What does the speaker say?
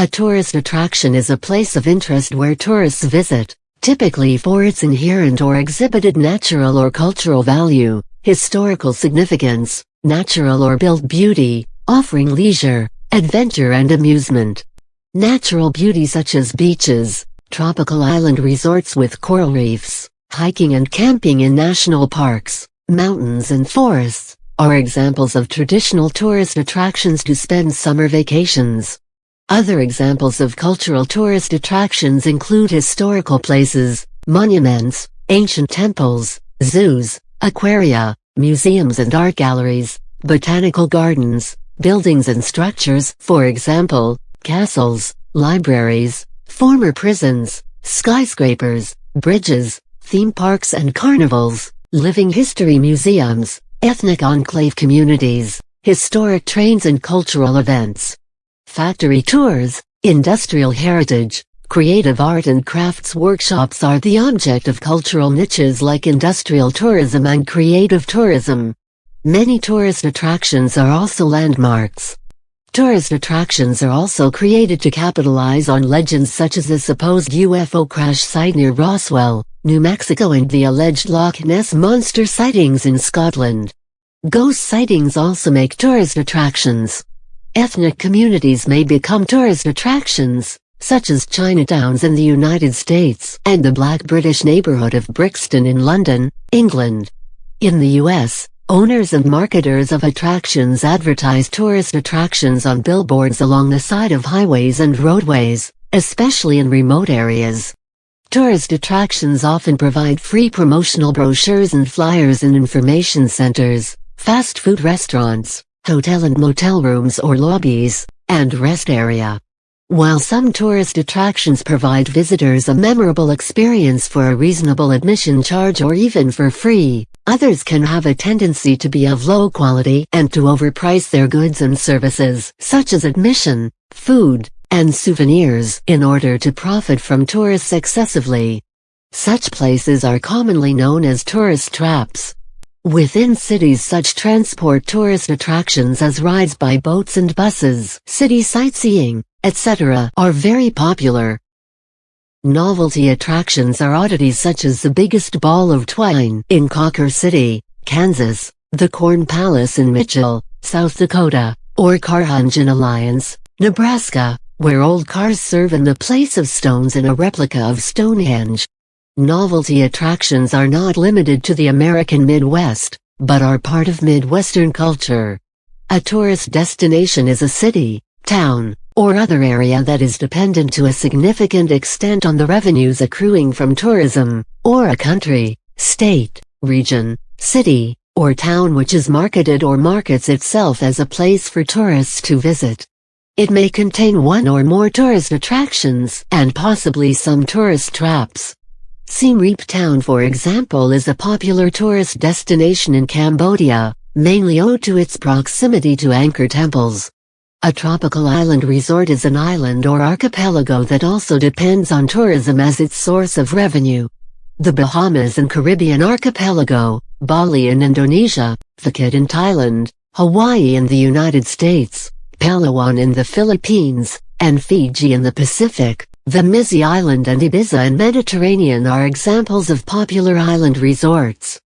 A tourist attraction is a place of interest where tourists visit, typically for its inherent or exhibited natural or cultural value, historical significance, natural or built beauty, offering leisure, adventure and amusement. Natural beauty such as beaches, tropical island resorts with coral reefs, hiking and camping in national parks, mountains and forests, are examples of traditional tourist attractions to spend summer vacations. Other examples of cultural tourist attractions include historical places, monuments, ancient temples, zoos, aquaria, museums and art galleries, botanical gardens, buildings and structures, for example, castles, libraries, former prisons, skyscrapers, bridges, theme parks and carnivals, living history museums, ethnic enclave communities, historic trains and cultural events factory tours, industrial heritage, creative art and crafts workshops are the object of cultural niches like industrial tourism and creative tourism. Many tourist attractions are also landmarks. Tourist attractions are also created to capitalize on legends such as the supposed UFO crash site near Roswell, New Mexico and the alleged Loch Ness Monster sightings in Scotland. Ghost sightings also make tourist attractions. Ethnic communities may become tourist attractions, such as Chinatowns in the United States and the Black British neighborhood of Brixton in London, England. In the US, owners and marketers of attractions advertise tourist attractions on billboards along the side of highways and roadways, especially in remote areas. Tourist attractions often provide free promotional brochures and flyers in information centers, fast food restaurants, hotel and motel rooms or lobbies, and rest area. While some tourist attractions provide visitors a memorable experience for a reasonable admission charge or even for free, others can have a tendency to be of low quality and to overprice their goods and services, such as admission, food, and souvenirs, in order to profit from tourists excessively. Such places are commonly known as tourist traps. Within cities such transport tourist attractions as rides by boats and buses, city sightseeing, etc. are very popular. Novelty attractions are oddities such as the biggest ball of twine in Cawker City, Kansas, the Corn Palace in Mitchell, South Dakota, or Carhenge in Alliance, Nebraska, where old cars serve in the place of stones in a replica of Stonehenge. Novelty attractions are not limited to the American Midwest, but are part of Midwestern culture. A tourist destination is a city, town, or other area that is dependent to a significant extent on the revenues accruing from tourism, or a country, state, region, city, or town which is marketed or markets itself as a place for tourists to visit. It may contain one or more tourist attractions and possibly some tourist traps. Siem Reap Town for example is a popular tourist destination in Cambodia, mainly owed to its proximity to Angkor temples. A tropical island resort is an island or archipelago that also depends on tourism as its source of revenue. The Bahamas and Caribbean archipelago, Bali in Indonesia, Phuket in Thailand, Hawaii in the United States, Palawan in the Philippines, and Fiji in the Pacific, the Mizzi Island and Ibiza in Mediterranean are examples of popular island resorts.